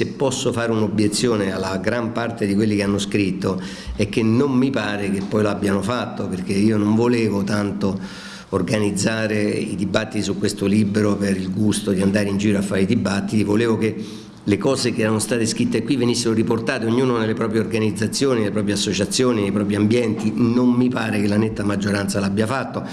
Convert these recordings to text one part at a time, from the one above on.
Se posso fare un'obiezione alla gran parte di quelli che hanno scritto è che non mi pare che poi l'abbiano fatto perché io non volevo tanto organizzare i dibattiti su questo libro per il gusto di andare in giro a fare i dibattiti, volevo che le cose che erano state scritte qui venissero riportate ognuno nelle proprie organizzazioni, nelle proprie associazioni, nei propri ambienti, non mi pare che la netta maggioranza l'abbia fatto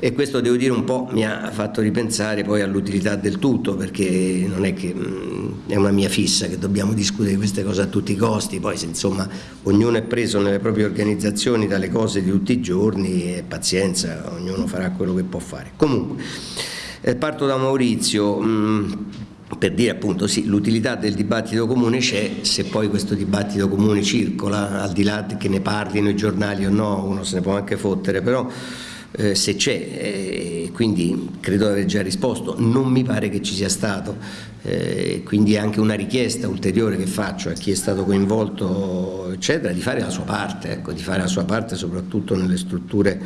e questo devo dire un po' mi ha fatto ripensare poi all'utilità del tutto perché non è che mh, è una mia fissa che dobbiamo discutere queste cose a tutti i costi, poi se insomma ognuno è preso nelle proprie organizzazioni dalle cose di tutti i giorni e pazienza, ognuno farà quello che può fare. Comunque, eh, parto da Maurizio. Mh, per dire appunto sì, l'utilità del dibattito comune c'è, se poi questo dibattito comune circola, al di là che ne parlino i giornali o no, uno se ne può anche fottere, però eh, se c'è, eh, quindi credo di aver già risposto, non mi pare che ci sia stato, eh, quindi è anche una richiesta ulteriore che faccio a chi è stato coinvolto, eccetera, di fare la sua parte, ecco, di fare la sua parte soprattutto nelle strutture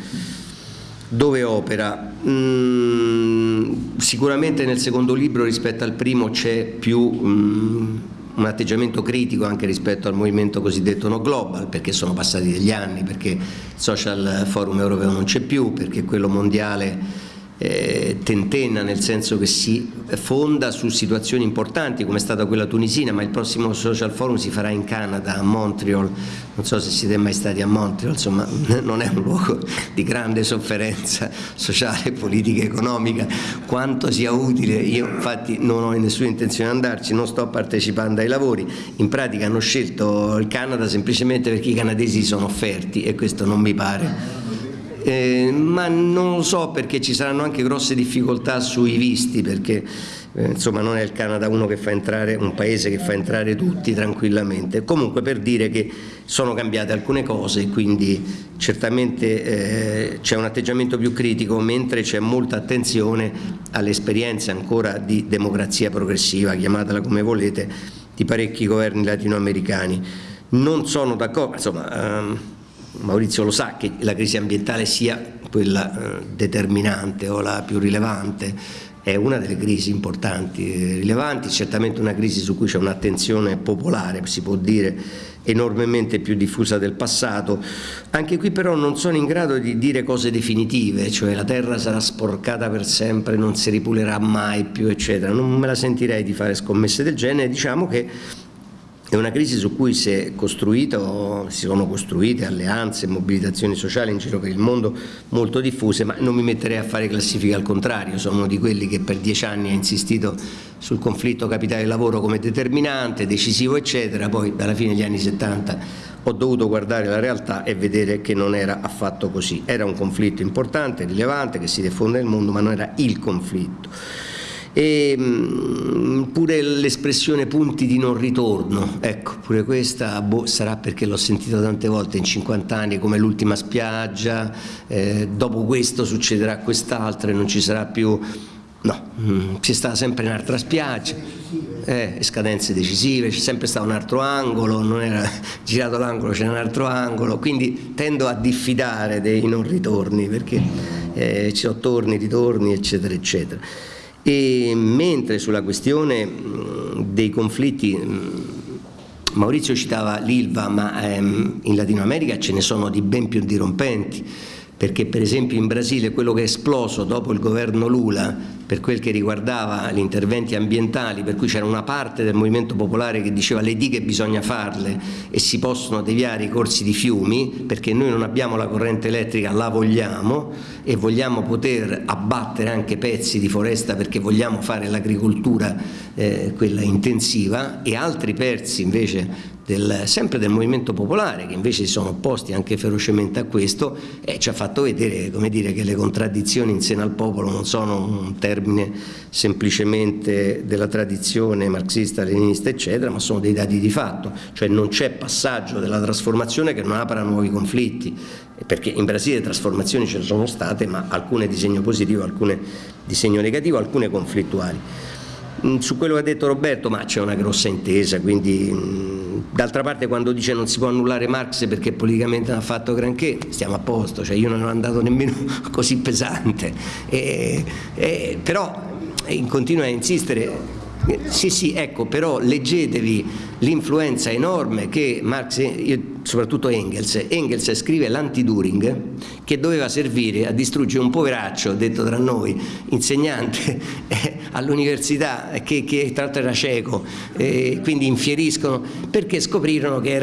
dove opera. Mm, sicuramente nel secondo libro rispetto al primo c'è più mm, un atteggiamento critico anche rispetto al movimento cosiddetto no global perché sono passati degli anni, perché il social forum europeo non c'è più, perché quello mondiale eh, tentenna nel senso che si fonda su situazioni importanti come è stata quella tunisina ma il prossimo social forum si farà in Canada a Montreal. Non so se siete mai stati a Montreal insomma non è un luogo di grande sofferenza sociale, politica, economica quanto sia utile. Io infatti non ho nessuna intenzione di andarci non sto partecipando ai lavori. In pratica hanno scelto il Canada semplicemente perché i canadesi sono offerti e questo non mi pare eh, ma non lo so perché ci saranno anche grosse difficoltà sui visti perché eh, insomma non è il Canada uno che fa entrare, un paese che fa entrare tutti tranquillamente. Comunque per dire che sono cambiate alcune cose quindi certamente eh, c'è un atteggiamento più critico mentre c'è molta attenzione alle esperienze ancora di democrazia progressiva chiamatela come volete di parecchi governi latinoamericani. Non sono d'accordo insomma ehm, Maurizio lo sa che la crisi ambientale sia quella eh, determinante o la più rilevante, è una delle crisi importanti, e rilevanti, certamente una crisi su cui c'è un'attenzione popolare, si può dire enormemente più diffusa del passato. Anche qui però non sono in grado di dire cose definitive, cioè la terra sarà sporcata per sempre, non si ripulerà mai più, eccetera. Non me la sentirei di fare scommesse del genere, diciamo che è una crisi su cui si, è costruito, si sono costruite alleanze mobilitazioni sociali in giro per il mondo molto diffuse, ma non mi metterei a fare classifiche al contrario, sono uno di quelli che per dieci anni ha insistito sul conflitto capitale-lavoro come determinante, decisivo eccetera, poi alla fine degli anni 70 ho dovuto guardare la realtà e vedere che non era affatto così, era un conflitto importante, rilevante, che si diffonde nel mondo, ma non era il conflitto e mm, pure l'espressione punti di non ritorno, ecco, pure questa boh, sarà perché l'ho sentita tante volte in 50 anni come l'ultima spiaggia, eh, dopo questo succederà quest'altro e non ci sarà più, no, mm, si sta sempre in un'altra spiaggia, eh, scadenze decisive, c'è sempre stato un altro angolo, non era girato l'angolo, c'era un altro angolo, quindi tendo a diffidare dei non ritorni perché eh, ci sono torni, ritorni, eccetera, eccetera. E mentre sulla questione dei conflitti, Maurizio citava l'Ilva, ma ehm, in Latino America ce ne sono di ben più dirompenti, perché per esempio in Brasile quello che è esploso dopo il governo Lula per quel che riguardava gli interventi ambientali, per cui c'era una parte del movimento popolare che diceva le dighe bisogna farle e si possono deviare i corsi di fiumi, perché noi non abbiamo la corrente elettrica, la vogliamo e vogliamo poter abbattere anche pezzi di foresta perché vogliamo fare l'agricoltura eh, quella intensiva e altri pezzi invece del, sempre del movimento popolare che invece si sono opposti anche ferocemente a questo e ci ha fatto vedere dire, che le contraddizioni in seno al popolo non sono un termine semplicemente della tradizione marxista, leninista eccetera ma sono dei dati di fatto cioè non c'è passaggio della trasformazione che non apra nuovi conflitti perché in Brasile trasformazioni ce ne sono state ma alcune di segno positivo, alcune di segno negativo, alcune conflittuali su quello che ha detto Roberto ma c'è una grossa intesa quindi mm, D'altra parte quando dice non si può annullare Marx perché politicamente non ha fatto granché, stiamo a posto, cioè io non ero andato nemmeno così pesante, e, e, però continua a insistere Sì, sì, ecco, però leggetevi l'influenza enorme che Marx, soprattutto Engels. Engels scrive l'anti-During che doveva servire a distruggere un poveraccio, detto tra noi, insegnante eh, all'università che, che, tra l'altro era cieco, eh, quindi infieriscono perché scoprirono che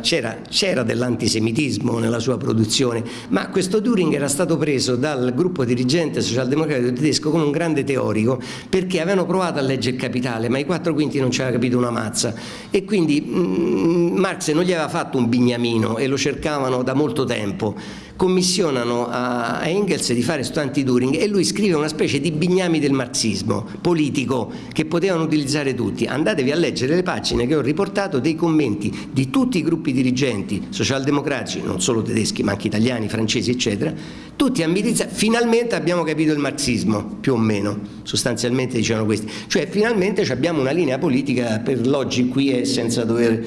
c'era dell'antisemitismo nella sua produzione, ma questo During era stato preso dal gruppo dirigente socialdemocratico tedesco come un grande teorico perché avevano provato a leggere Capitale, ma i quattro quinti non ci aveva capito una mazza. E quindi mh, mm, Marx non gli aveva fatto un bignamino e lo cercavano da molto tempo commissionano a Engels di fare sto anti-Turing e lui scrive una specie di bignami del marxismo politico che potevano utilizzare tutti. Andatevi a leggere le pagine che ho riportato dei commenti di tutti i gruppi dirigenti socialdemocratici, non solo tedeschi ma anche italiani, francesi eccetera, tutti a milizia, finalmente abbiamo capito il marxismo, più o meno, sostanzialmente dicevano questi. Cioè finalmente abbiamo una linea politica per l'oggi qui e senza dover...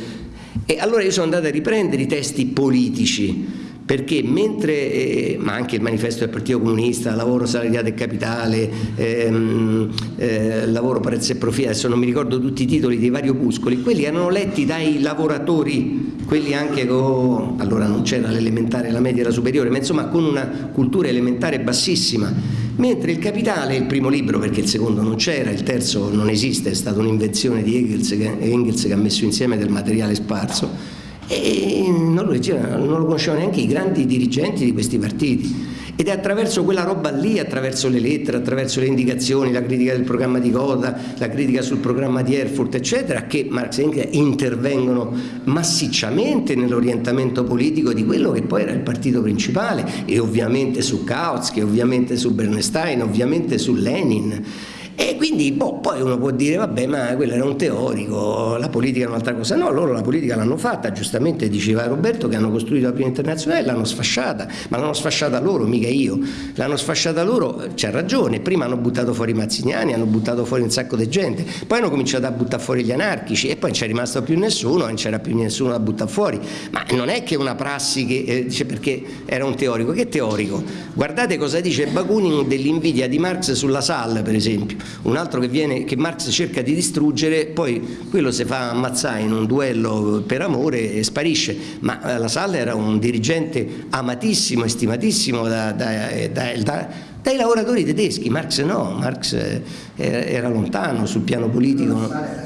E allora io sono andato a riprendere i testi politici perché mentre, eh, ma anche il manifesto del Partito Comunista, lavoro salariato e capitale, ehm, eh, lavoro prezzo e profilo, adesso non mi ricordo tutti i titoli dei vari opuscoli, quelli erano letti dai lavoratori, quelli anche con, allora non c'era l'elementare, la media e la superiore, ma insomma con una cultura elementare bassissima, mentre il capitale, il primo libro, perché il secondo non c'era, il terzo non esiste, è stata un'invenzione di Engels che, Engels che ha messo insieme del materiale sparso, e non lo, leggevano, non lo conoscevano neanche i grandi dirigenti di questi partiti. Ed è attraverso quella roba lì, attraverso le lettere, attraverso le indicazioni, la critica del programma di Coda, la critica sul programma di Erfurt eccetera che Marx e Engels intervengono massicciamente nell'orientamento politico di quello che poi era il partito principale e ovviamente su Kautsky, ovviamente su Bernstein, ovviamente su Lenin e quindi boh, poi uno può dire, vabbè, ma quello era un teorico, la politica è un'altra cosa. No, loro la politica l'hanno fatta, giustamente diceva Roberto che hanno costruito la prima internazionale, l'hanno sfasciata, ma l'hanno sfasciata loro, mica io. L'hanno sfasciata loro, c'ha ragione, prima hanno buttato fuori i Mazziniani, hanno buttato fuori un sacco di gente, poi hanno cominciato a buttare fuori gli anarchici e poi non c'è rimasto più nessuno, non c'era più nessuno da buttare fuori. Ma non è che una prassi che eh, dice perché era un teorico, che teorico? Guardate cosa dice Bakunin dell'invidia di Marx sulla SAL, per esempio un altro che, viene, che Marx cerca di distruggere, poi quello si fa ammazzare in un duello per amore e sparisce, ma eh, la Salla era un dirigente amatissimo e stimatissimo da, da, da, dai lavoratori tedeschi, Marx no, Marx eh, era lontano sul piano politico.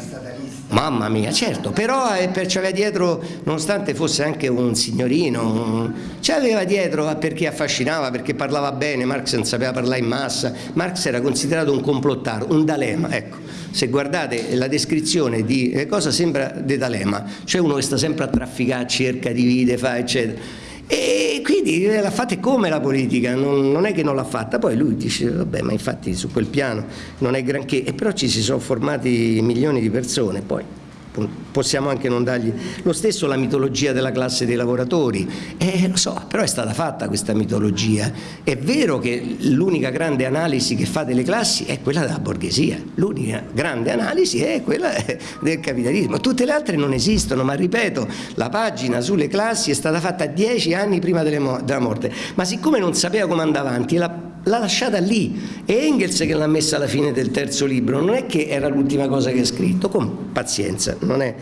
Mamma mia, certo, però eh, c'aveva dietro, nonostante fosse anche un signorino, c'aveva dietro perché affascinava, perché parlava bene, Marx non sapeva parlare in massa, Marx era considerato un complottaro, un D'Alema, ecco. Se guardate la descrizione di eh, cosa sembra di D'Alema, c'è uno che sta sempre a trafficare, cerca, divide, fa, eccetera e quindi l'ha fatta come la politica, non, non è che non l'ha fatta, poi lui dice vabbè ma infatti su quel piano non è granché, e però ci si sono formati milioni di persone poi possiamo anche non dargli lo stesso la mitologia della classe dei lavoratori. Eh, lo so, però è stata fatta questa mitologia. È vero che l'unica grande analisi che fa delle classi è quella della borghesia. L'unica grande analisi è quella del capitalismo. Tutte le altre non esistono ma ripeto la pagina sulle classi è stata fatta dieci anni prima della morte. Ma siccome non sapeva come andava avanti la l'ha lasciata lì. È Engels che l'ha messa alla fine del terzo libro non è che era l'ultima cosa che ha scritto con pazienza non è,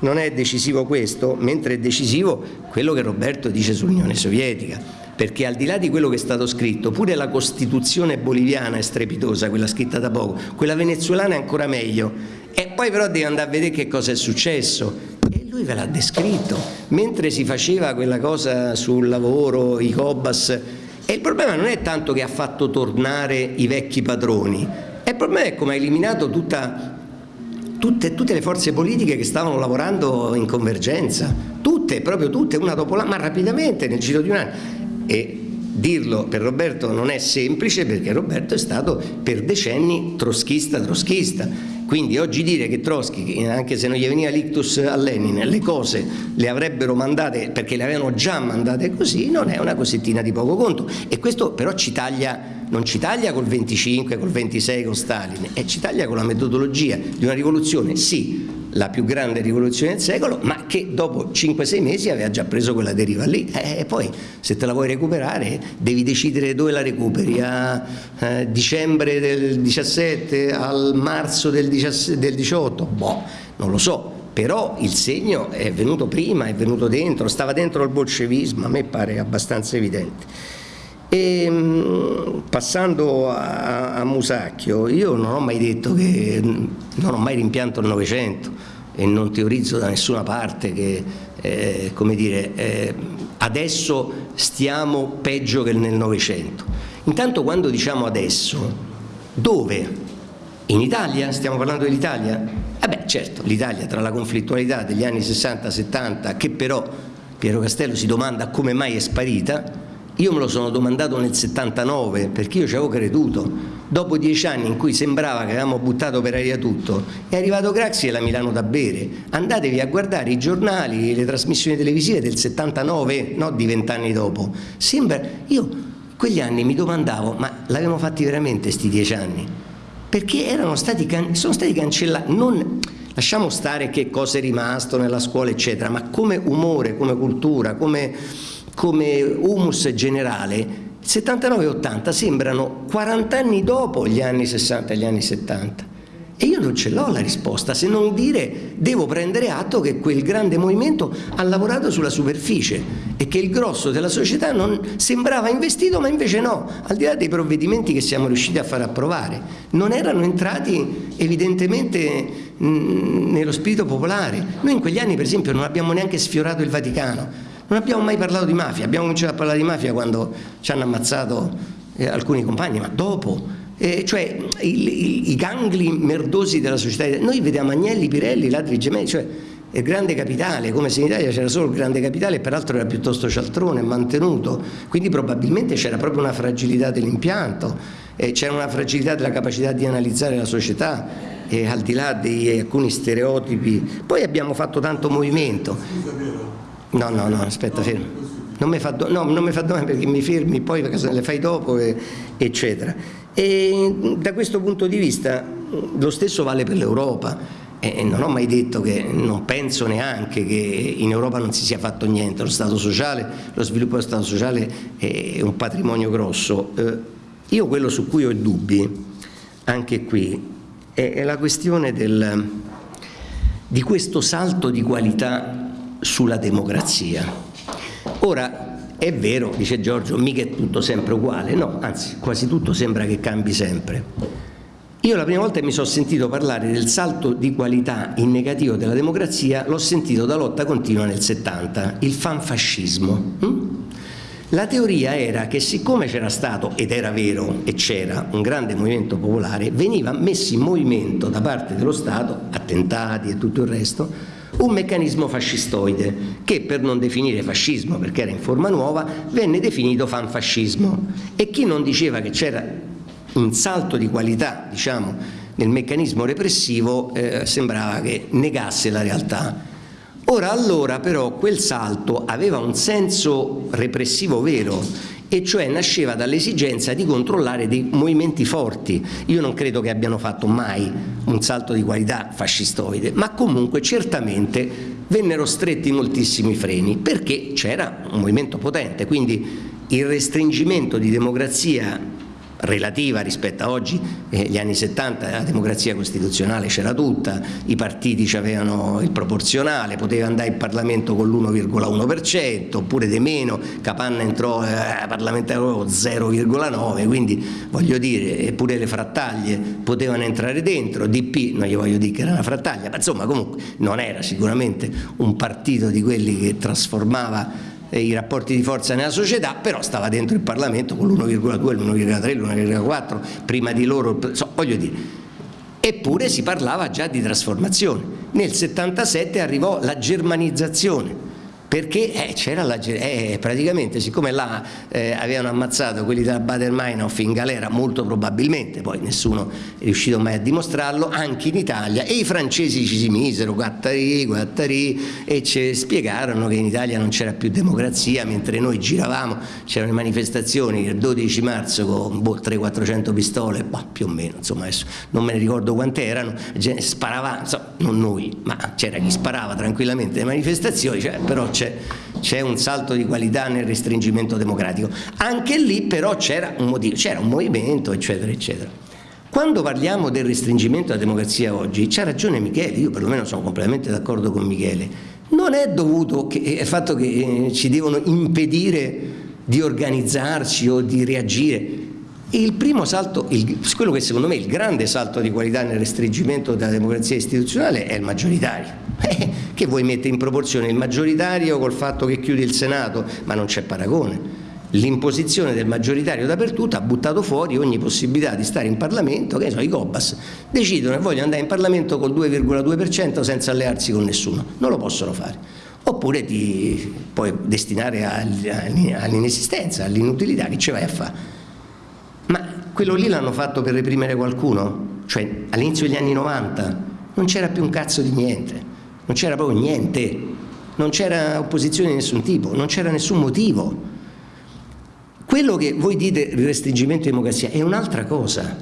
non è decisivo questo mentre è decisivo quello che Roberto dice sull'Unione Sovietica. Perché al di là di quello che è stato scritto pure la Costituzione boliviana è strepitosa quella scritta da poco quella venezuelana è ancora meglio. E poi però devi andare a vedere che cosa è successo. E lui ve l'ha descritto. Mentre si faceva quella cosa sul lavoro i Cobas e il problema non è tanto che ha fatto tornare i vecchi padroni, il problema è come ha eliminato tutta, tutte, tutte, le forze politiche che stavano lavorando in convergenza, tutte, proprio tutte, una dopo l'altra, ma rapidamente nel giro di un anno. E dirlo per Roberto non è semplice perché Roberto è stato per decenni troschista troschista quindi oggi dire che Trotsky, anche se non gli veniva l'ictus a Lenin, le cose le avrebbero mandate perché le avevano già mandate così, non è una cosettina di poco conto. E questo però ci taglia, non ci taglia col 25, col 26, con Stalin, e ci taglia con la metodologia di una rivoluzione, sì, la più grande rivoluzione del secolo, ma che dopo 5-6 mesi aveva già preso quella deriva lì. E poi se te la vuoi recuperare devi decidere dove la recuperi, a eh, dicembre del 17, al marzo del, 17, del 18, boh, non lo so, però il segno è venuto prima, è venuto dentro, stava dentro il bolscevismo, a me pare abbastanza evidente. E, ehm, passando a, a, Musacchio, io non ho mai detto che non ho mai rimpianto il Novecento e non teorizzo da nessuna parte che eh, come dire, eh, adesso stiamo peggio che nel Novecento. Intanto quando diciamo adesso, dove? In Italia? Stiamo parlando dell'Italia? Eh beh certo, l'Italia tra la conflittualità degli anni 60-70 che però Piero Castello si domanda come mai è sparita io me lo sono domandato nel 79 perché io ci avevo creduto. Dopo dieci anni in cui sembrava che avevamo buttato per aria tutto, è arrivato Craxi e la Milano da bere. Andatevi a guardare i giornali, le trasmissioni televisive del 79, no di vent'anni dopo. Sembra, io quegli anni mi domandavo, ma l'avevamo fatti veramente questi dieci anni? Perché erano stati, sono stati cancellati, non, lasciamo stare che cosa è rimasto nella scuola eccetera, ma come umore, come cultura, come come humus generale, 79 e 80 sembrano 40 anni dopo gli anni 60 e gli anni 70. E io non ce l'ho la risposta, se non dire devo prendere atto che quel grande movimento ha lavorato sulla superficie e che il grosso della società non sembrava investito ma invece no, al di là dei provvedimenti che siamo riusciti a far approvare, non erano entrati evidentemente nello spirito popolare. Noi in quegli anni per esempio non abbiamo neanche sfiorato il Vaticano, non abbiamo mai parlato di mafia, abbiamo cominciato a parlare di mafia quando ci hanno ammazzato eh, alcuni compagni, ma dopo. Eh, cioè i, i, i, gangli merdosi della società. Noi vediamo Agnelli, Pirelli, ladri gemelli, cioè il grande capitale, come se in Italia c'era solo il grande capitale peraltro era piuttosto cialtrone, mantenuto, quindi probabilmente c'era proprio una fragilità dell'impianto, eh, c'era una fragilità della capacità di analizzare la società, eh, al di là di alcuni stereotipi. Poi abbiamo fatto tanto movimento. No, no, no, aspetta, fermo. Non mi fa, do, no, non mi fa domande perché mi fermi poi perché se le fai dopo, e, eccetera. E da questo punto di vista lo stesso vale per l'Europa. E non ho mai detto che, non penso neanche che in Europa non si sia fatto niente, lo Stato sociale, lo sviluppo dello Stato sociale è un patrimonio grosso. Eh, io quello su cui ho dubbi, anche qui, è la questione del, di questo salto di qualità sulla democrazia. Ora, è vero, dice Giorgio, mica è tutto sempre uguale, no, anzi quasi tutto sembra che cambi sempre. Io la prima volta che mi sono sentito parlare del salto di qualità in negativo della democrazia l'ho sentito da lotta continua nel 70, il fanfascismo. Hm? La teoria era che siccome c'era stato, ed era vero, e c'era un grande movimento popolare, veniva messo in movimento da parte dello Stato, attentati e tutto il resto, un meccanismo fascistoide che per non definire fascismo perché era in forma nuova venne definito fanfascismo e chi non diceva che c'era un salto di qualità diciamo, nel meccanismo repressivo eh, sembrava che negasse la realtà. Ora allora però quel salto aveva un senso repressivo vero e cioè nasceva dall'esigenza di controllare dei movimenti forti. Io non credo che abbiano fatto mai un salto di qualità fascistoide, ma comunque certamente vennero stretti moltissimi freni perché c'era un movimento potente, quindi il restringimento di democrazia relativa rispetto a oggi, eh, gli anni 70 la democrazia costituzionale c'era tutta, i partiti avevano il proporzionale, poteva andare in Parlamento con l'1,1% oppure di meno, Capanna entrò eh, parlamentare 0,9, quindi voglio dire, pure le frattaglie potevano entrare dentro, DP non gli voglio dire che era una frattaglia, ma insomma comunque non era sicuramente un partito di quelli che trasformava i rapporti di forza nella società, però stava dentro il Parlamento con l'1,2, l'1,3, l'1,4, prima di loro, so, voglio dire. Eppure si parlava già di trasformazione. Nel 77 arrivò la germanizzazione, perché eh, c'era la eh, praticamente siccome là eh, avevano ammazzato quelli della Bader-Meinhof in galera molto probabilmente poi nessuno è riuscito mai a dimostrarlo anche in Italia e i francesi ci si misero Guattari, Guattari e ci spiegarono che in Italia non c'era più democrazia mentre noi giravamo c'erano manifestazioni il 12 marzo con boh, 300-400 pistole boh, più o meno insomma adesso non me ne ricordo quante erano sparava insomma, non noi ma c'era chi sparava tranquillamente le manifestazioni cioè, però c'è un salto di qualità nel restringimento democratico. Anche lì però c'era un motivo, c'era un movimento, eccetera, eccetera. Quando parliamo del restringimento della democrazia oggi, c'ha ragione Michele, io perlomeno sono completamente d'accordo con Michele, non è dovuto al fatto che eh, ci devono impedire di organizzarci o di reagire. Il primo salto, il, quello che secondo me è il grande salto di qualità nel restringimento della democrazia istituzionale è il maggioritario. Eh, che vuoi mettere in proporzione il maggioritario col fatto che chiudi il Senato? Ma non c'è paragone. L'imposizione del maggioritario dappertutto ha buttato fuori ogni possibilità di stare in Parlamento, che ne so, i Cobas decidono che vogliono andare in Parlamento col 2,2% senza allearsi con nessuno, non lo possono fare. Oppure ti puoi destinare all'inesistenza, all'inutilità, che ci vai a fare? Quello lì l'hanno fatto per reprimere qualcuno? Cioè all'inizio degli anni 90 non c'era più un cazzo di niente non c'era proprio niente, non c'era opposizione di nessun tipo, non c'era nessun motivo. Quello che voi dite restringimento di democrazia è un'altra cosa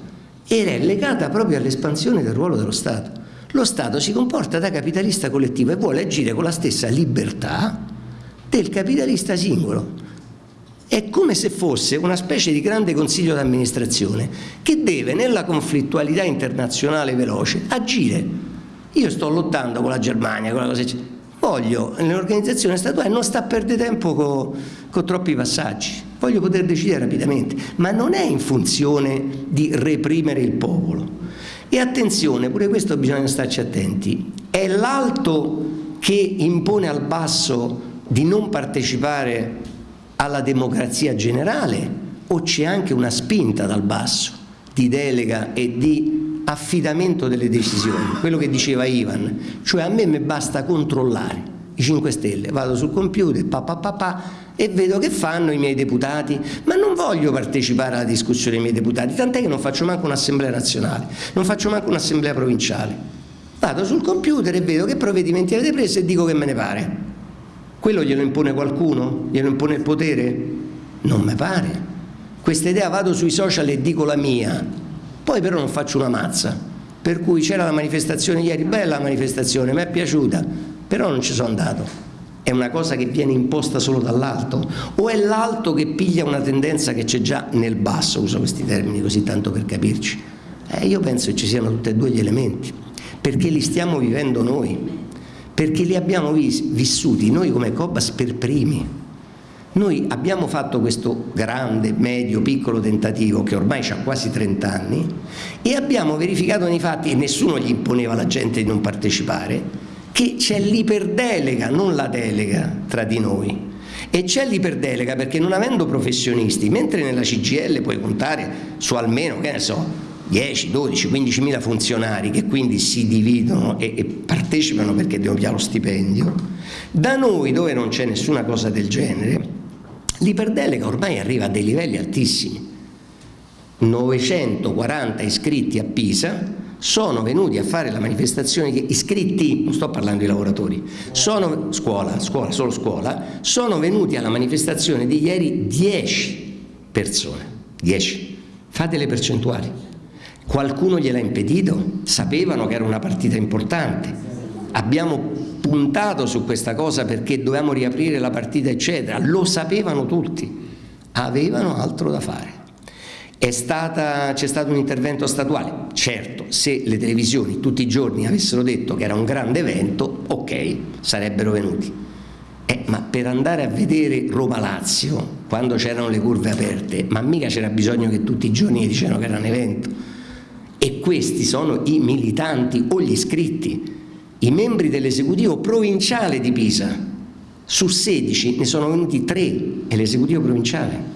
ed è legata proprio all'espansione del ruolo dello Stato. Lo Stato si comporta da capitalista collettivo e vuole agire con la stessa libertà del capitalista singolo. È come se fosse una specie di grande consiglio d'amministrazione che deve nella conflittualità internazionale veloce agire. Io sto lottando con la Germania, con la cosa voglio nell'organizzazione statuale non sta a perdere tempo con, con troppi passaggi, voglio poter decidere rapidamente, ma non è in funzione di reprimere il popolo. E attenzione, pure questo bisogna starci attenti, è l'alto che impone al basso di non partecipare alla democrazia generale o c'è anche una spinta dal basso di delega e di affidamento delle decisioni, quello che diceva Ivan, cioè a me mi basta controllare i 5 Stelle, vado sul computer, pa, pa, pa, pa, e vedo che fanno i miei deputati, ma non voglio partecipare alla discussione dei miei deputati, tant'è che non faccio manco un'assemblea nazionale, non faccio manco un'assemblea provinciale. Vado sul computer e vedo che provvedimenti avete preso e dico che me ne pare. Quello glielo impone qualcuno? Glielo impone il potere? Non mi pare. Questa idea vado sui social e dico la mia, poi però non faccio una mazza, per cui c'era la manifestazione ieri, bella la manifestazione, mi è piaciuta, però non ci sono andato. È una cosa che viene imposta solo dall'alto o è l'alto che piglia una tendenza che c'è già nel basso, uso questi termini così tanto per capirci. Eh, io penso che ci siano tutti e due gli elementi, perché li stiamo vivendo noi, perché li abbiamo vissuti noi come Cobas per primi. Noi abbiamo fatto questo grande, medio, piccolo tentativo che ormai ha quasi 30 anni e abbiamo verificato nei fatti, e nessuno gli imponeva alla gente di non partecipare, che c'è l'iperdelega, non la delega tra di noi. E c'è l'iperdelega perché non avendo professionisti, mentre nella CGL puoi contare su almeno, che ne so, 10, 12, 15 mila funzionari che quindi si dividono e, e partecipano perché devono pigliare lo stipendio, da noi dove non c'è nessuna cosa del genere, L'iperdelega ormai arriva a dei livelli altissimi. 940 iscritti a Pisa sono venuti a fare la manifestazione, iscritti, non sto parlando di lavoratori, sono, scuola, scuola, solo scuola, sono venuti alla manifestazione di ieri 10 persone, 10. Fate le percentuali. Qualcuno gliel'ha impedito? Sapevano che era una partita importante. Abbiamo puntato su questa cosa perché dovevamo riaprire la partita eccetera, lo sapevano tutti, avevano altro da fare. C'è stato un intervento statuale? Certo, se le televisioni tutti i giorni avessero detto che era un grande evento, ok, sarebbero venuti. Eh, ma per andare a vedere Roma-Lazio, quando c'erano le curve aperte, ma mica c'era bisogno che tutti i giorni dicevano che era un evento. E questi sono i militanti o gli iscritti i membri dell'esecutivo provinciale di Pisa, su 16 ne sono venuti 3 è l'esecutivo provinciale.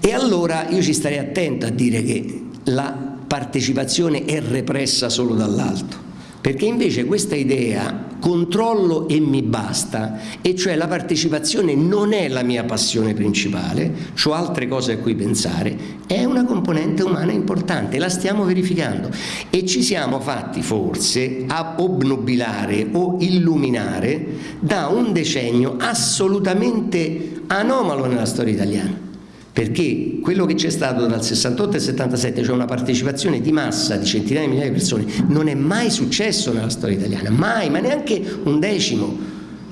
E allora io ci starei attento a dire che la partecipazione è repressa solo dall'alto. Perché invece questa idea controllo e mi basta, e cioè la partecipazione non è la mia passione principale, ho altre cose a cui pensare, è una componente umana importante, la stiamo verificando. E ci siamo fatti forse a obnubilare o illuminare da un decennio assolutamente anomalo nella storia italiana perché quello che c'è stato dal 68 al 77, cioè una partecipazione di massa di centinaia di migliaia di persone, non è mai successo nella storia italiana, mai, ma neanche un decimo.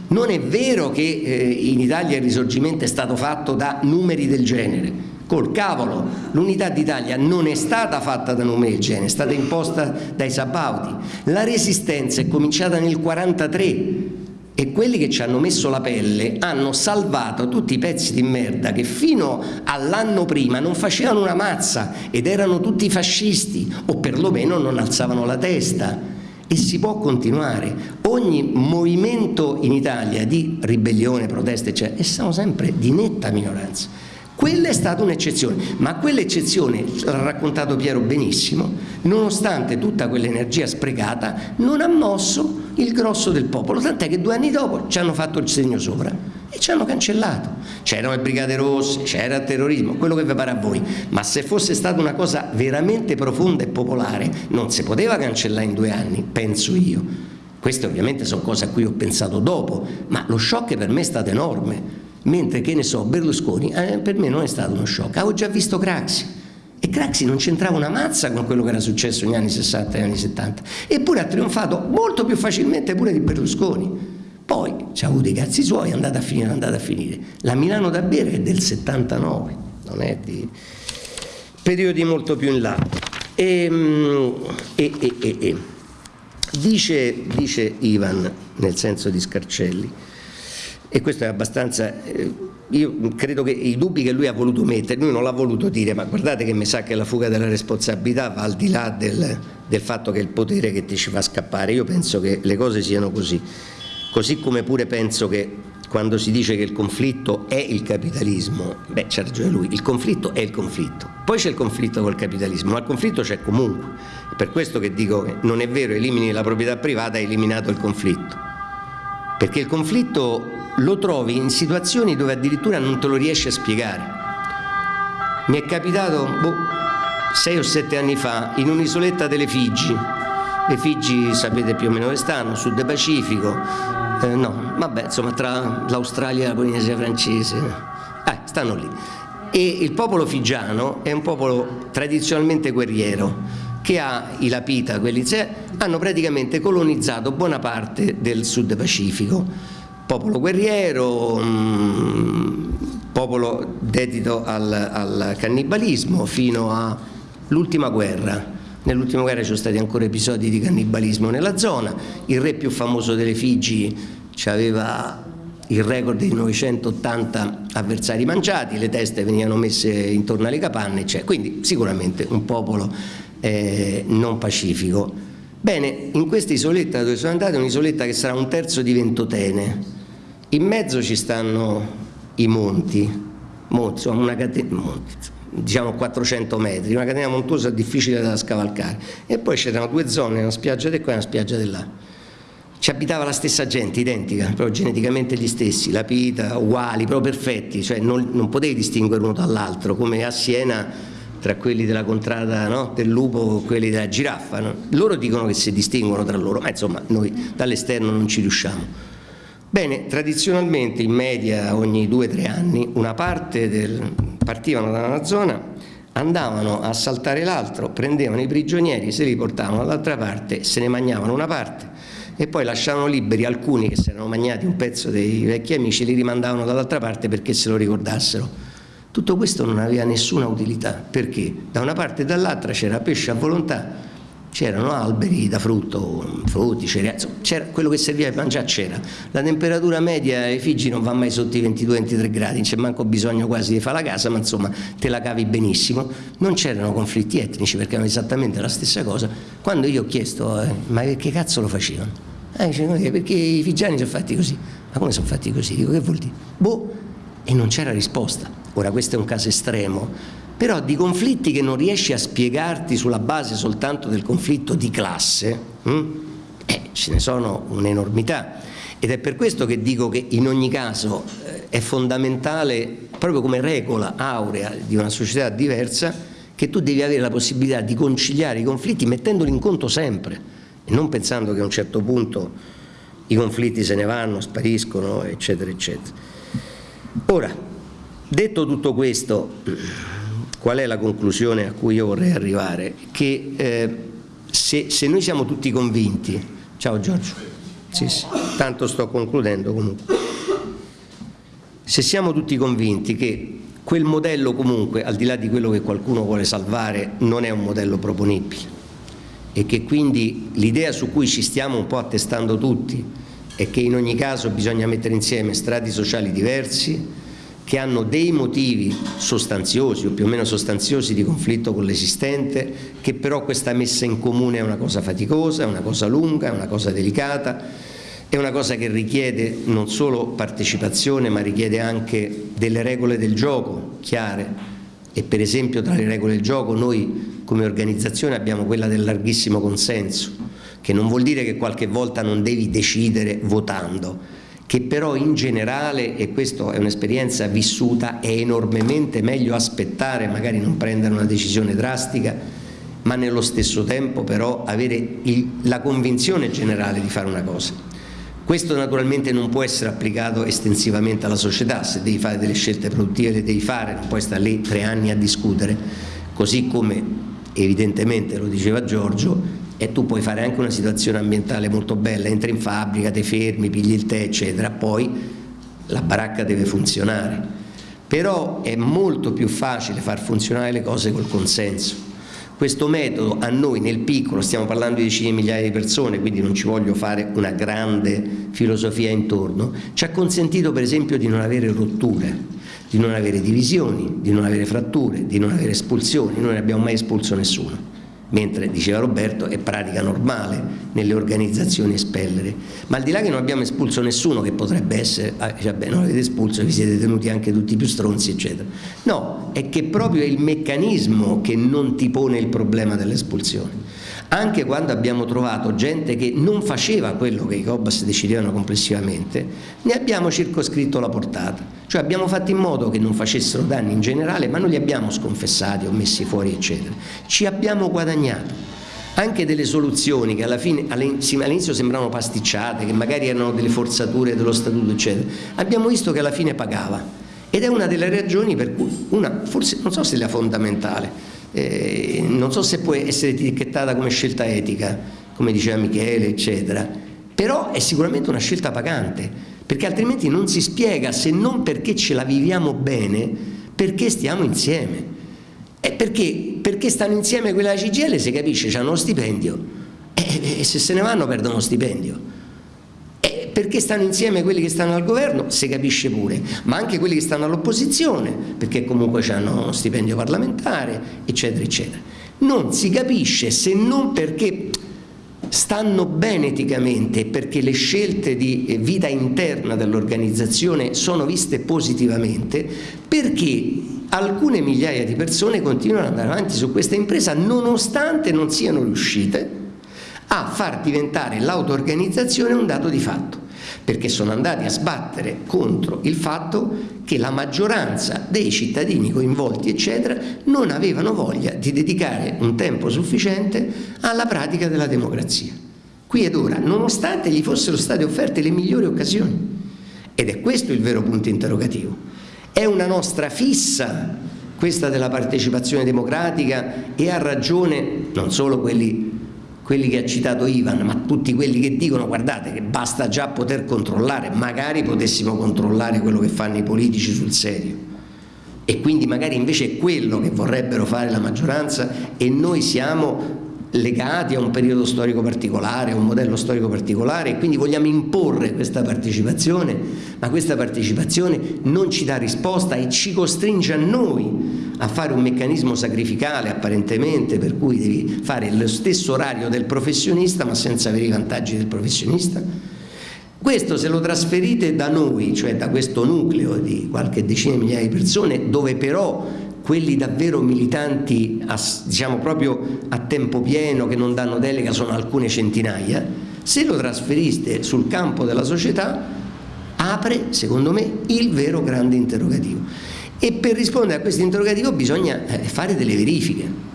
Non è vero che eh, in Italia il risorgimento è stato fatto da numeri del genere. Col cavolo, l'unità d'Italia non è stata fatta da numeri del genere, è stata imposta dai sabauti. La resistenza è cominciata nel 1943 e quelli che ci hanno messo la pelle hanno salvato tutti i pezzi di merda che fino all'anno prima non facevano una mazza ed erano tutti fascisti o perlomeno non alzavano la testa. E si può continuare. Ogni movimento in Italia di ribellione, proteste eccetera e siamo sempre di netta minoranza quella è stata un'eccezione, ma quell'eccezione, l'ha raccontato Piero benissimo, nonostante tutta quell'energia sprecata, non ha mosso il grosso del popolo, tant'è che due anni dopo ci hanno fatto il segno sopra e ci hanno cancellato. C'erano le brigate rosse, c'era il terrorismo, quello che vi pare a voi, ma se fosse stata una cosa veramente profonda e popolare non si poteva cancellare in due anni, penso io. Queste ovviamente sono cose a cui ho pensato dopo, ma lo shock per me è stato enorme mentre che ne so Berlusconi eh, per me non è stato uno shock. Avevo già visto Craxi. E Craxi non c'entrava una mazza con quello che era successo negli anni 60 e negli anni 70 eppure ha trionfato molto più facilmente pure di Berlusconi. Poi ci ha avuto i cazzi suoi è andata a finire, è andata a finire. La Milano da bere è del 79 non è di periodi molto più in là. Ehm, e, e, e. Dice, dice Ivan nel senso di Scarcelli e questo è abbastanza, eh, io credo che i dubbi che lui ha voluto mettere, lui non l'ha voluto dire, ma guardate che mi sa che la fuga della responsabilità va al di là del, del fatto che è il potere che ti ci fa scappare, io penso che le cose siano così, così come pure penso che quando si dice che il conflitto è il capitalismo, beh c'ha ragione lui, il conflitto è il conflitto, poi c'è il conflitto col capitalismo, ma il conflitto c'è comunque, per questo che dico che non è vero, elimini la proprietà privata, hai eliminato il conflitto, perché il conflitto lo trovi in situazioni dove addirittura non te lo riesci a spiegare. Mi è capitato boh, sei o sette anni fa in un'isoletta delle Figi, le Figi sapete più o meno dove stanno, sud Pacifico, eh, no, vabbè, insomma tra l'Australia e la Polinesia francese, eh, stanno lì. E il popolo figiano è un popolo tradizionalmente guerriero, che ha i Lapita, quelli hanno praticamente colonizzato buona parte del sud Pacifico. Popolo guerriero, mh, popolo dedito al, al cannibalismo fino all'ultima guerra. Nell'ultima guerra ci sono stati ancora episodi di cannibalismo nella zona, il re più famoso delle Figi aveva il record di 980 avversari mangiati, le teste venivano messe intorno alle capanne, cioè, quindi sicuramente un popolo eh, non pacifico. Bene, in questa isoletta dove sono andato è un'isoletta che sarà un terzo di Ventotene, in mezzo ci stanno i monti, monti, una catena, monti, diciamo 400 metri, una catena montuosa difficile da scavalcare e poi c'erano due zone, una spiaggia di qua e una spiaggia di là. Ci abitava la stessa gente, identica, proprio geneticamente gli stessi, la pita, uguali, proprio perfetti, cioè non, non potevi distinguere uno dall'altro, come a Siena tra quelli della contrada no? del lupo e quelli della giraffa. No? Loro dicono che si distinguono tra loro, ma insomma noi dall'esterno non ci riusciamo. Bene, tradizionalmente in media ogni due o tre anni una parte del, partivano da una zona, andavano a saltare l'altro, prendevano i prigionieri, se li portavano dall'altra parte, se ne mangiavano una parte e poi lasciavano liberi alcuni che si erano mangiati un pezzo dei vecchi amici, li rimandavano dall'altra parte perché se lo ricordassero. Tutto questo non aveva nessuna utilità, perché da una parte e dall'altra c'era pesce a volontà, c'erano alberi da frutto, frutti, cereali, quello che serviva per mangiare c'era. La temperatura media ai Figi non va mai sotto i 22-23 gradi, non c'è manco bisogno quasi di fare la casa, ma insomma te la cavi benissimo. Non c'erano conflitti etnici perché erano esattamente la stessa cosa. Quando io ho chiesto, eh, ma che cazzo lo facevano? Eh, dice, perché i figiani sono fatti così. Ma come sono fatti così? Dico, che vuol dire? Boh, e non c'era risposta. Ora questo è un caso estremo, però di conflitti che non riesci a spiegarti sulla base soltanto del conflitto di classe, hm? Eh, ce ne sono un'enormità ed è per questo che dico che in ogni caso eh, è fondamentale, proprio come regola aurea di una società diversa, che tu devi avere la possibilità di conciliare i conflitti mettendoli in conto sempre e non pensando che a un certo punto i conflitti se ne vanno, spariscono, eccetera, eccetera. Ora, detto tutto questo, qual è la conclusione a cui io vorrei arrivare? Che eh, se, se, noi siamo tutti convinti, ciao Giorgio, sì, sì, tanto sto concludendo comunque, se siamo tutti convinti che quel modello comunque, al di là di quello che qualcuno vuole salvare, non è un modello proponibile, e che quindi l'idea su cui ci stiamo un po' attestando tutti è che in ogni caso bisogna mettere insieme strati sociali diversi che hanno dei motivi sostanziosi o più o meno sostanziosi di conflitto con l'esistente, che però questa messa in comune è una cosa faticosa, è una cosa lunga, è una cosa delicata, è una cosa che richiede non solo partecipazione ma richiede anche delle regole del gioco chiare. E per esempio tra le regole del gioco noi come organizzazione abbiamo quella del larghissimo consenso, che non vuol dire che qualche volta non devi decidere votando, che però in generale, e questa è un'esperienza vissuta, è enormemente meglio aspettare, magari non prendere una decisione drastica, ma nello stesso tempo però avere il, la convinzione generale di fare una cosa. Questo naturalmente non può essere applicato estensivamente alla società, se devi fare delle scelte produttive le devi fare, non puoi stare lì tre anni a discutere, così come evidentemente lo diceva Giorgio, e tu puoi fare anche una situazione ambientale molto bella, entri in fabbrica, ti fermi, pigli il tè, eccetera, poi la baracca deve funzionare. Però è molto più facile far funzionare le cose col consenso. Questo metodo a noi nel piccolo, stiamo parlando di decine di migliaia di persone, quindi non ci voglio fare una grande filosofia intorno, ci ha consentito per esempio di non avere rotture di non avere divisioni, di non avere fratture, di non avere espulsioni, noi non abbiamo mai espulso nessuno, mentre, diceva Roberto, è pratica normale nelle organizzazioni espellere, ma al di là che non abbiamo espulso nessuno che potrebbe essere, ah, cioè, beh, non avete espulso, vi siete tenuti anche tutti più stronzi, eccetera, no, è che proprio è il meccanismo che non ti pone il problema dell'espulsione anche quando abbiamo trovato gente che non faceva quello che i COBAS decidevano complessivamente, ne abbiamo circoscritto la portata, cioè abbiamo fatto in modo che non facessero danni in generale, ma non li abbiamo sconfessati o messi fuori, eccetera. Ci abbiamo guadagnato anche delle soluzioni che all'inizio sembravano pasticciate, che magari erano delle forzature dello statuto, eccetera, abbiamo visto che alla fine pagava. Ed è una delle ragioni per cui, una, forse non so se la fondamentale, eh, non so se può essere etichettata come scelta etica, come diceva Michele, eccetera, però è sicuramente una scelta pagante, perché altrimenti non si spiega, se non perché ce la viviamo bene, perché stiamo insieme. E perché, perché stanno insieme quella CGL, si capisce, hanno lo stipendio, e, e se se ne vanno perdono lo stipendio perché stanno insieme quelli che stanno al governo, si capisce pure, ma anche quelli che stanno all'opposizione, perché comunque hanno uno stipendio parlamentare, eccetera, eccetera. Non si capisce se non perché stanno bene eticamente perché le scelte di vita interna dell'organizzazione sono viste positivamente, perché alcune migliaia di persone continuano ad andare avanti su questa impresa nonostante non siano riuscite a far diventare l'auto-organizzazione un dato di fatto perché sono andati a sbattere contro il fatto che la maggioranza dei cittadini coinvolti eccetera non avevano voglia di dedicare un tempo sufficiente alla pratica della democrazia. Qui ed ora nonostante gli fossero state offerte le migliori occasioni ed è questo il vero punto interrogativo è una nostra fissa questa della partecipazione democratica e ha ragione non solo quelli quelli che ha citato Ivan, ma tutti quelli che dicono guardate che basta già poter controllare, magari potessimo controllare quello che fanno i politici sul serio. E quindi magari invece è quello che vorrebbero fare la maggioranza e noi siamo legati a un periodo storico particolare, a un modello storico particolare e quindi vogliamo imporre questa partecipazione, ma questa partecipazione non ci dà risposta e ci costringe a noi a fare un meccanismo sacrificale apparentemente per cui devi fare lo stesso orario del professionista ma senza avere i vantaggi del professionista. Questo se lo trasferite da noi, cioè da questo nucleo di qualche decina di migliaia di persone, dove però quelli davvero militanti, a, diciamo proprio a tempo pieno, che non danno delega, sono alcune centinaia, Se lo trasferiste sul campo della società, apre, secondo me, il vero grande interrogativo. E per rispondere a questo interrogativo bisogna eh, fare delle verifiche.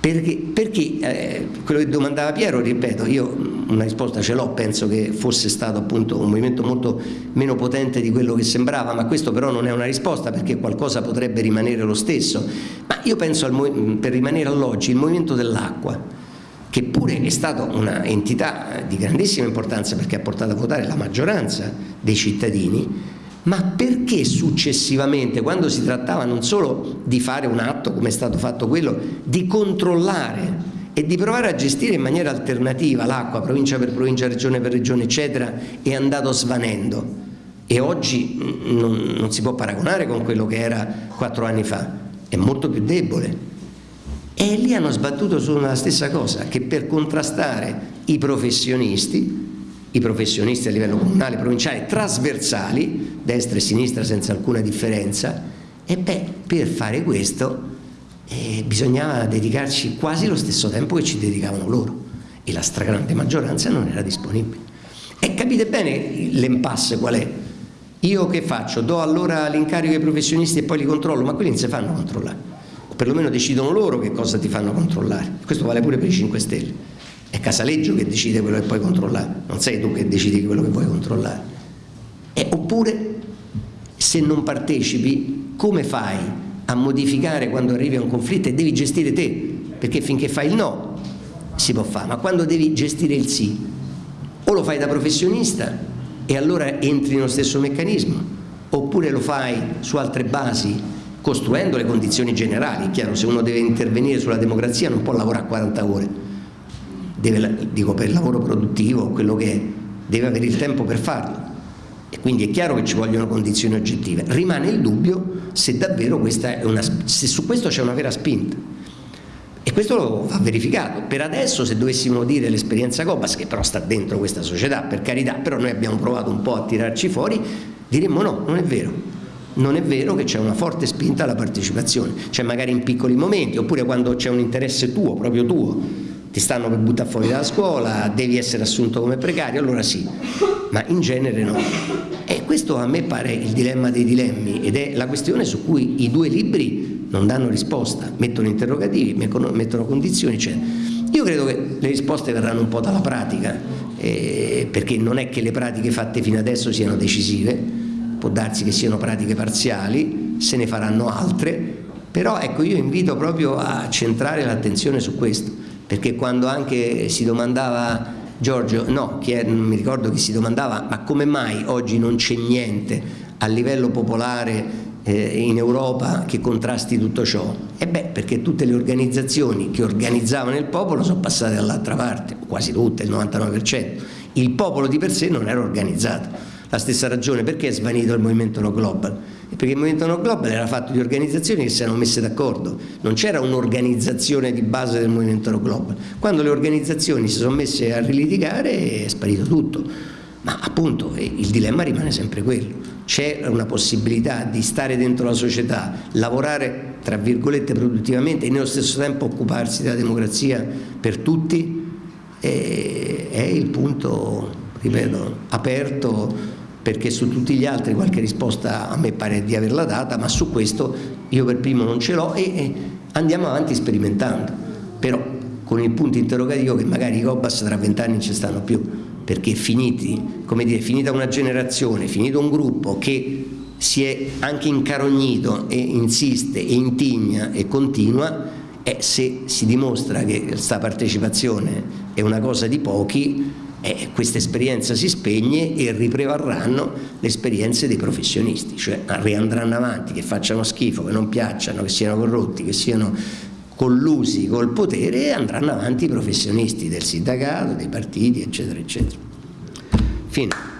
Perché, perché eh, quello che domandava Piero, ripeto, io una risposta ce l'ho, penso che fosse stato appunto un movimento molto meno potente di quello che sembrava, ma questo però non è una risposta perché qualcosa potrebbe rimanere lo stesso. Ma io penso, al, per rimanere all'oggi, il movimento dell'acqua, che pure è stata un'entità di grandissima importanza perché ha portato a votare la maggioranza dei cittadini, ma perché successivamente, quando si trattava non solo di fare un atto come è stato fatto quello, di controllare e di provare a gestire in maniera alternativa l'acqua, provincia per provincia, regione per regione, eccetera, è andato svanendo. E oggi non, non si può paragonare con quello che era quattro anni fa, è molto più debole. E lì hanno sbattuto sulla stessa cosa, che per contrastare i professionisti i professionisti a livello comunale, provinciale, trasversali, destra e sinistra senza alcuna differenza, e beh, per fare questo eh, bisognava dedicarci quasi lo stesso tempo che ci dedicavano loro e la stragrande maggioranza non era disponibile. E capite bene l'impasse qual è? Io che faccio? Do allora l'incarico ai professionisti e poi li controllo, ma quelli non si fanno controllare, o perlomeno decidono loro che cosa ti fanno controllare. Questo vale pure per i 5 Stelle è Casaleggio che decide quello che puoi controllare, non sei tu che decidi quello che vuoi controllare. E, oppure, se non partecipi, come fai a modificare quando arrivi a un conflitto e devi gestire te? Perché finché fai il no si può fare, ma quando devi gestire il sì, o lo fai da professionista e allora entri nello stesso meccanismo, oppure lo fai su altre basi costruendo le condizioni generali. È chiaro, se uno deve intervenire sulla democrazia non può lavorare 40 ore deve, dico per il lavoro produttivo, quello che deve avere il tempo per farlo. E quindi è chiaro che ci vogliono condizioni oggettive. Rimane il dubbio se davvero questa è una, se su questo c'è una vera spinta. E questo va verificato. Per adesso, se dovessimo dire l'esperienza Cobas, che però sta dentro questa società, per carità, però noi abbiamo provato un po' a tirarci fuori, diremmo no, non è vero. Non è vero che c'è una forte spinta alla partecipazione, cioè magari in piccoli momenti, oppure quando c'è un interesse tuo, proprio tuo, ti stanno per buttare fuori dalla scuola, devi essere assunto come precario, allora sì, ma in genere no. E questo a me pare il dilemma dei dilemmi ed è la questione su cui i due libri non danno risposta, mettono interrogativi, mettono condizioni, eccetera. Io credo che le risposte verranno un po' dalla pratica, eh, perché non è che le pratiche fatte fino adesso siano decisive, può darsi che siano pratiche parziali, se ne faranno altre, però ecco io invito proprio a centrare l'attenzione su questo perché quando anche si domandava Giorgio, no, è, mi ricordo chi si domandava, ma come mai oggi non c'è niente a livello popolare eh, in Europa che contrasti tutto ciò? E beh, perché tutte le organizzazioni che organizzavano il popolo sono passate dall'altra parte, quasi tutte, il 99%. Il popolo di per sé non era organizzato la stessa ragione perché è svanito il movimento No Global? Perché il movimento No Global era fatto di organizzazioni che si erano messe d'accordo, non c'era un'organizzazione di base del movimento No Global. Quando le organizzazioni si sono messe a rilitigare è sparito tutto, ma appunto eh, il dilemma rimane sempre quello, c'è una possibilità di stare dentro la società, lavorare tra virgolette produttivamente e nello stesso tempo occuparsi della democrazia per tutti, è il punto, ripeto, aperto perché su tutti gli altri qualche risposta a me pare di averla data, ma su questo io per primo non ce l'ho e, andiamo avanti sperimentando, però con il punto interrogativo che magari i Cobas tra vent'anni non ci stanno più, perché finiti, come dire, finita una generazione, finito un gruppo che si è anche incarognito e insiste e intigna e continua, e se si dimostra che questa partecipazione è una cosa di pochi, eh, questa esperienza si spegne e riprevarranno le esperienze dei professionisti, cioè riandranno avanti, che facciano schifo, che non piacciono, che siano corrotti, che siano collusi col potere e andranno avanti i professionisti del sindacato, dei partiti, eccetera, eccetera. Fine.